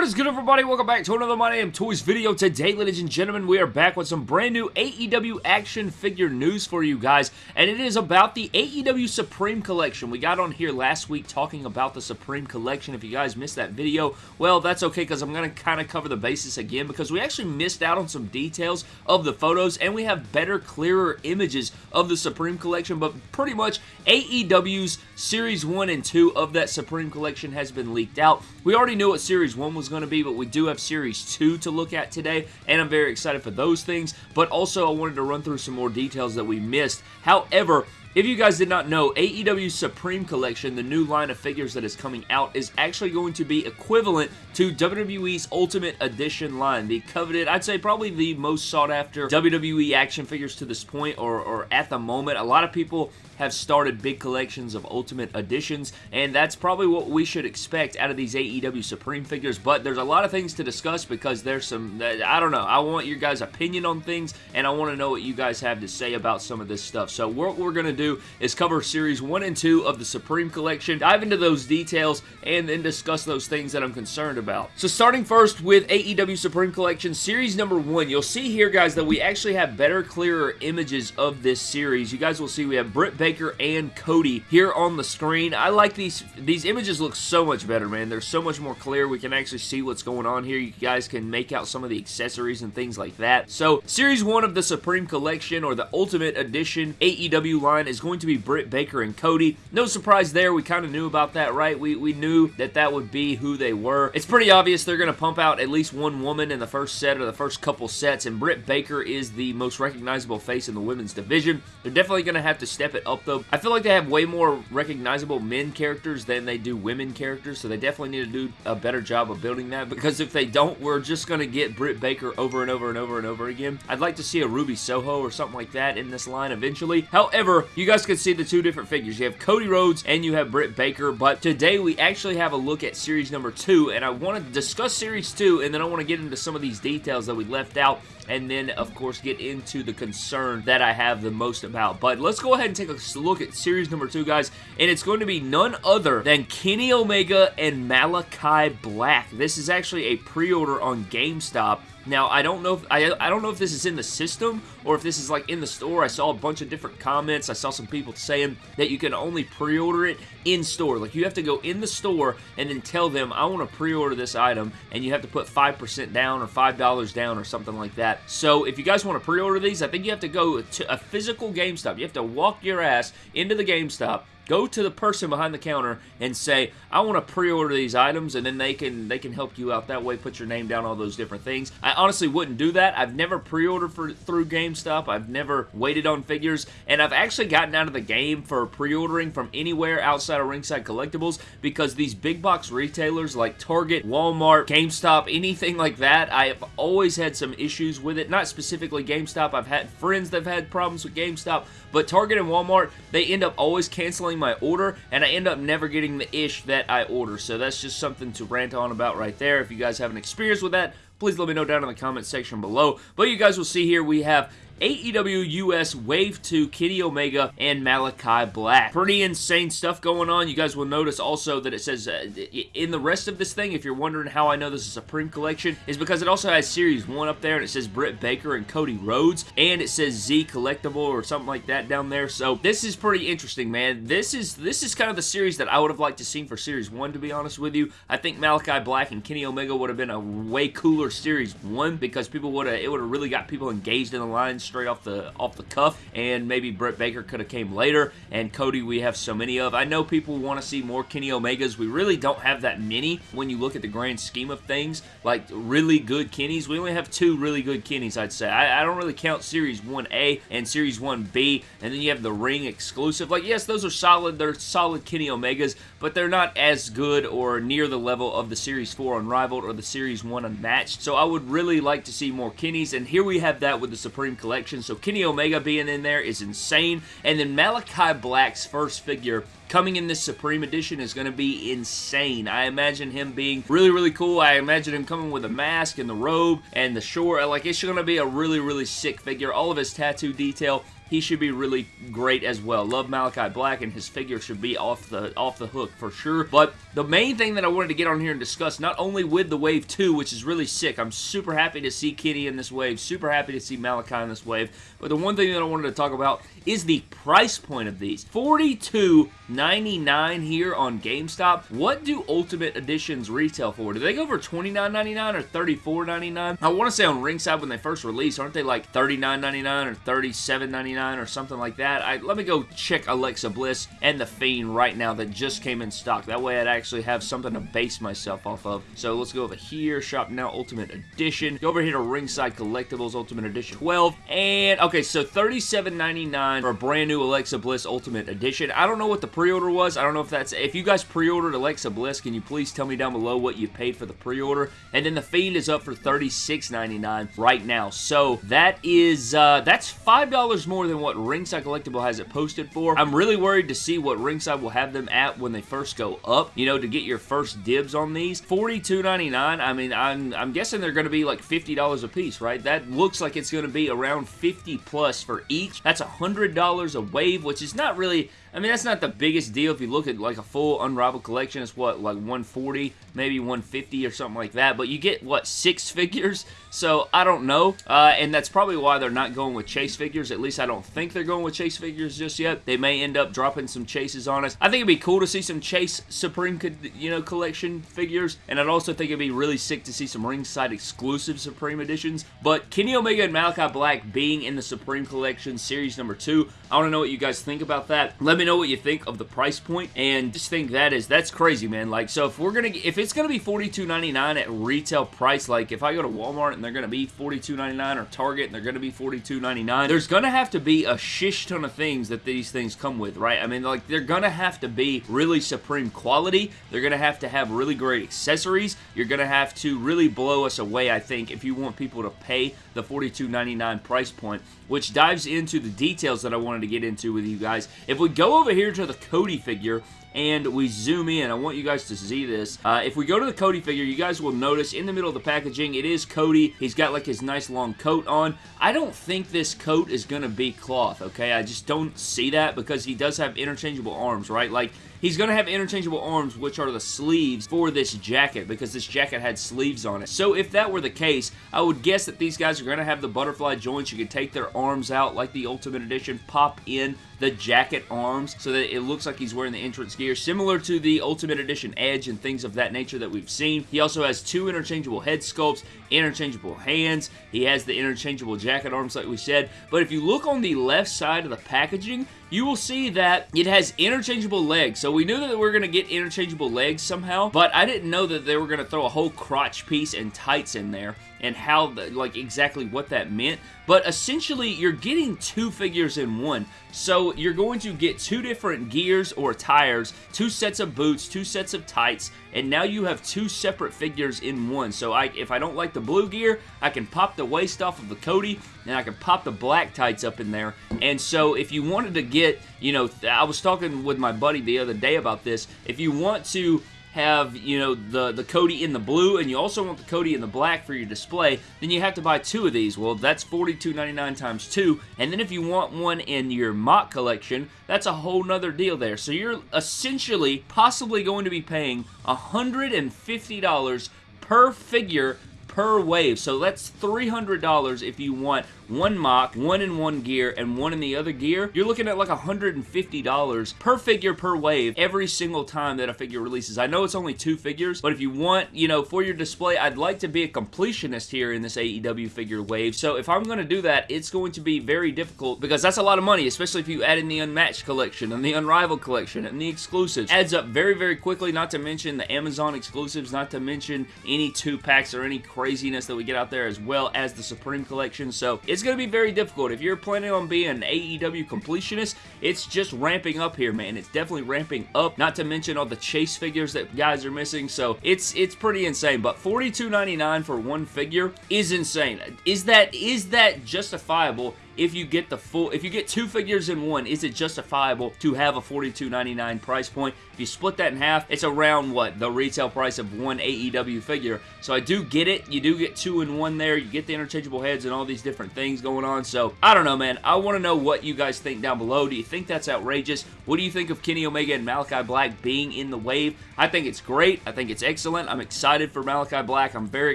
What is good everybody? Welcome back to another My Damn Toys video. Today, ladies and gentlemen, we are back with some brand new AEW action figure news for you guys, and it is about the AEW Supreme Collection. We got on here last week talking about the Supreme Collection. If you guys missed that video, well, that's okay because I'm going to kind of cover the basis again because we actually missed out on some details of the photos, and we have better, clearer images of the Supreme Collection, but pretty much AEW's Series 1 and 2 of that Supreme Collection has been leaked out. We already knew what Series 1 was going to be, but we do have Series 2 to look at today, and I'm very excited for those things, but also I wanted to run through some more details that we missed. However, if you guys did not know, AEW Supreme Collection, the new line of figures that is coming out, is actually going to be equivalent to WWE's Ultimate Edition line. The coveted, I'd say probably the most sought after WWE action figures to this point, or, or at the moment. A lot of people have started big collections of Ultimate Editions, and that's probably what we should expect out of these AEW Supreme figures, but there's a lot of things to discuss because there's some, I don't know, I want your guys' opinion on things, and I want to know what you guys have to say about some of this stuff. So what we're going to do is cover Series 1 and 2 of the Supreme Collection, dive into those details, and then discuss those things that I'm concerned about. So starting first with AEW Supreme Collection Series number 1, you'll see here, guys, that we actually have better, clearer images of this series. You guys will see we have Britt Baker Baker and Cody here on the screen. I like these. These images look so much better, man. They're so much more clear. We can actually see what's going on here. You guys can make out some of the accessories and things like that. So, Series 1 of the Supreme Collection or the Ultimate Edition AEW line is going to be Britt Baker and Cody. No surprise there. We kind of knew about that, right? We, we knew that that would be who they were. It's pretty obvious they're going to pump out at least one woman in the first set or the first couple sets, and Britt Baker is the most recognizable face in the women's division. They're definitely going to have to step it up though. I feel like they have way more recognizable men characters than they do women characters, so they definitely need to do a better job of building that, because if they don't, we're just going to get Britt Baker over and over and over and over again. I'd like to see a Ruby Soho or something like that in this line eventually. However, you guys can see the two different figures. You have Cody Rhodes and you have Britt Baker, but today we actually have a look at Series number 2, and I want to discuss Series 2, and then I want to get into some of these details that we left out and then, of course, get into the concern that I have the most about. But let's go ahead and take a look at series number two, guys, and it's going to be none other than Kenny Omega and Malakai Black. This is actually a pre-order on GameStop, now, I don't know if I, I don't know if this is in the system or if this is like in the store. I saw a bunch of different comments. I saw some people saying that you can only pre-order it in store. Like you have to go in the store and then tell them I want to pre-order this item and you have to put 5% down or $5 down or something like that. So if you guys want to pre-order these, I think you have to go to a physical GameStop. You have to walk your ass into the GameStop go to the person behind the counter and say, I want to pre-order these items, and then they can they can help you out that way, put your name down, all those different things. I honestly wouldn't do that. I've never pre-ordered for through GameStop. I've never waited on figures, and I've actually gotten out of the game for pre-ordering from anywhere outside of Ringside Collectibles because these big box retailers like Target, Walmart, GameStop, anything like that, I have always had some issues with it. Not specifically GameStop. I've had friends that have had problems with GameStop, but Target and Walmart, they end up always canceling my order, and I end up never getting the ish that I order. So that's just something to rant on about right there. If you guys have an experience with that, please let me know down in the comment section below. But you guys will see here we have AEW US Wave 2 Kenny Omega and Malakai Black. Pretty insane stuff going on. You guys will notice also that it says uh, in the rest of this thing, if you're wondering how I know this is a Supreme Collection, is because it also has Series 1 up there and it says Britt Baker and Cody Rhodes and it says Z Collectible or something like that down there. So this is pretty interesting, man. This is this is kind of the series that I would have liked to see for Series 1, to be honest with you. I think Malakai Black and Kenny Omega would have been a way cooler Series 1 because people would have, it would have really got people engaged in the lines straight off the off the cuff, and maybe Britt Baker could have came later, and Cody we have so many of. I know people want to see more Kenny Omegas. We really don't have that many when you look at the grand scheme of things, like really good Kennys. We only have two really good Kennys, I'd say. I, I don't really count Series 1A and Series 1B, and then you have the Ring exclusive. Like, yes, those are solid. They're solid Kenny Omegas, but they're not as good or near the level of the Series 4 Unrivaled or the Series 1 Unmatched. So I would really like to see more Kennys, and here we have that with the Supreme Collection. So Kenny Omega being in there is insane. And then Malakai Black's first figure coming in this Supreme Edition is going to be insane. I imagine him being really, really cool. I imagine him coming with a mask and the robe and the short. Like, it's going to be a really, really sick figure. All of his tattoo detail he should be really great as well. Love Malakai Black, and his figure should be off the off the hook for sure. But the main thing that I wanted to get on here and discuss, not only with the Wave 2, which is really sick, I'm super happy to see Kenny in this wave, super happy to see Malakai in this wave, but the one thing that I wanted to talk about is the price point of these. $42.99 here on GameStop. What do Ultimate Editions retail for? Do they go for $29.99 or $34.99? I want to say on Ringside when they first released, aren't they like $39.99 or $37.99 or something like that? I, let me go check Alexa Bliss and The Fiend right now that just came in stock. That way I'd actually have something to base myself off of. So let's go over here, Shop Now Ultimate Edition. Go over here to Ringside Collectibles Ultimate Edition 12. And, okay, so $37.99 for a brand new Alexa Bliss Ultimate Edition. I don't know what the pre-order was. I don't know if that's... If you guys pre-ordered Alexa Bliss, can you please tell me down below what you paid for the pre-order? And then The Fiend is up for $36.99 right now. So that is... Uh, that's $5 more than what Ringside Collectible has it posted for. I'm really worried to see what Ringside will have them at when they first go up, you know, to get your first dibs on these. $42.99, I mean, I'm, I'm guessing they're going to be like $50 a piece, right? That looks like it's going to be around 50 plus for each. That's 100 $100 a wave, which is not really I mean, that's not the biggest deal. If you look at like a full Unrivaled collection, it's what, like 140, maybe 150 or something like that. But you get, what, six figures? So, I don't know. Uh, and that's probably why they're not going with chase figures. At least I don't think they're going with chase figures just yet. They may end up dropping some chases on us. I think it'd be cool to see some Chase Supreme, you know, collection figures. And I'd also think it'd be really sick to see some ringside exclusive Supreme editions. But Kenny Omega and Malakai Black being in the Supreme Collection Series number 2, I want to know what you guys think about that. Let me know what you think of the price point, and just think that is, that's crazy, man. Like, so if we're gonna, if it's gonna be $42.99 at retail price, like if I go to Walmart and they're gonna be $42.99 or Target and they're gonna be $42.99, there's gonna have to be a shish ton of things that these things come with, right? I mean, like, they're gonna have to be really supreme quality. They're gonna have to have really great accessories. You're gonna have to really blow us away, I think, if you want people to pay the $42.99 price point, which dives into the details that I wanted to get into with you guys. If we go over here to the Cody figure, and we zoom in. I want you guys to see this. Uh, if we go to the Cody figure, you guys will notice in the middle of the packaging, it is Cody. He's got like his nice long coat on. I don't think this coat is going to be cloth, okay? I just don't see that because he does have interchangeable arms, right? Like, He's going to have interchangeable arms, which are the sleeves for this jacket, because this jacket had sleeves on it. So if that were the case, I would guess that these guys are going to have the butterfly joints. You can take their arms out like the Ultimate Edition, pop in the jacket arms so that it looks like he's wearing the entrance gear, similar to the Ultimate Edition Edge and things of that nature that we've seen. He also has two interchangeable head sculpts, interchangeable hands. He has the interchangeable jacket arms like we said. But if you look on the left side of the packaging, you will see that it has interchangeable legs. So we knew that we were going to get interchangeable legs somehow, but I didn't know that they were going to throw a whole crotch piece and tights in there and how, the, like, exactly what that meant. But essentially, you're getting two figures in one. So you're going to get two different gears or tires, two sets of boots, two sets of tights, and now you have two separate figures in one. So I, if I don't like the blue gear, I can pop the waist off of the Cody, and I can pop the black tights up in there. And so if you wanted to get, you know, I was talking with my buddy the other day about this, if you want to have, you know, the, the Cody in the blue and you also want the Cody in the black for your display, then you have to buy two of these. Well, that's $42.99 times two. And then if you want one in your MOC collection, that's a whole nother deal there. So you're essentially possibly going to be paying $150 per figure per wave. So that's $300 if you want one MOC, one in one gear, and one in the other gear. You're looking at like $150 per figure per wave every single time that a figure releases. I know it's only two figures, but if you want, you know, for your display, I'd like to be a completionist here in this AEW figure wave. So if I'm going to do that, it's going to be very difficult because that's a lot of money, especially if you add in the Unmatched collection and the Unrivaled collection and the exclusives. Adds up very, very quickly, not to mention the Amazon exclusives, not to mention any two packs or any craziness that we get out there as well as the Supreme collection. So it's it's going to be very difficult. If you're planning on being an AEW completionist, it's just ramping up here, man. It's definitely ramping up, not to mention all the chase figures that guys are missing, so it's it's pretty insane, but $42.99 for one figure is insane. Is that is that justifiable if you get the full, if you get two figures in one, is it justifiable to have a $42.99 price point? If you split that in half, it's around what? The retail price of one AEW figure. So I do get it. You do get two in one there. You get the interchangeable heads and all these different things going on. So I don't know, man. I want to know what you guys think down below. Do you think that's outrageous? What do you think of Kenny Omega and Malakai Black being in the wave? I think it's great. I think it's excellent. I'm excited for Malakai Black. I'm very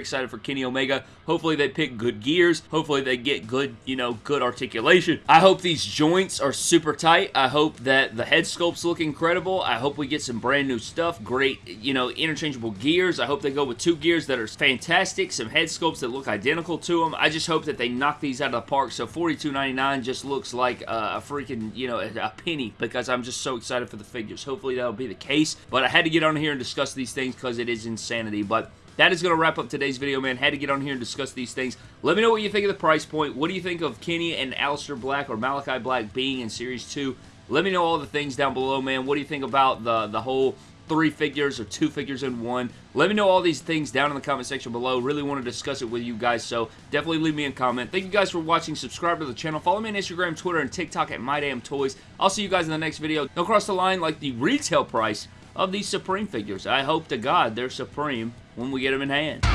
excited for Kenny Omega. Hopefully they pick good gears. Hopefully they get good, you know, good articulation. I hope these joints are super tight. I hope that the head sculpts look incredible. I hope we get some brand new stuff. Great, you know, interchangeable gears. I hope they go with two gears that are fantastic. Some head sculpts that look identical to them. I just hope that they knock these out of the park. So $42.99 just looks like a freaking, you know, a penny because I'm just so excited for the figures. Hopefully that'll be the case. But I had to get on here and discuss these things because it is insanity. But that is going to wrap up today's video, man. Had to get on here and discuss these things. Let me know what you think of the price point. What do you think of Kenny and Aleister Black or Malakai Black being in Series 2? Let me know all the things down below, man. What do you think about the, the whole three figures or two figures in one. Let me know all these things down in the comment section below. Really want to discuss it with you guys, so definitely leave me a comment. Thank you guys for watching. Subscribe to the channel. Follow me on Instagram, Twitter, and TikTok at MyDamnToys. I'll see you guys in the next video. Don't cross the line like the retail price of these Supreme figures. I hope to God they're Supreme when we get them in hand.